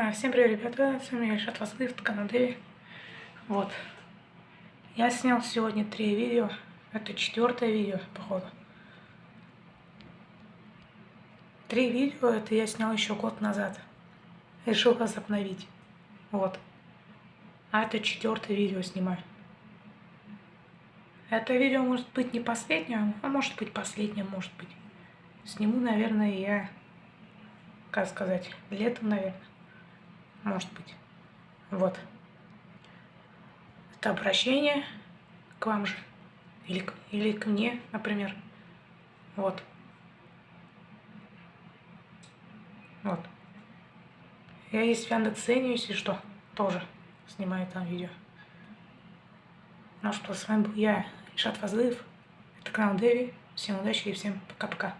А, всем привет, ребята, с вами Ильшат Васлыв, канал Дэви. Вот. Я снял сегодня три видео. Это четвертое видео, походу. Три видео это я снял еще год назад. Решил вас обновить. Вот. А это четвертое видео снимаю. Это видео может быть не последнее, а может быть последнее, может быть. Сниму, наверное, я, как сказать, летом, наверное может быть. Вот. Это обращение к вам же. Или, или к мне, например. Вот. Вот. Я есть в Яндекс.Зене, если что, тоже снимаю там видео. Ну что, с вами был я, Ишат Фазлыев. Это канал Дэви. Всем удачи и всем пока-пока.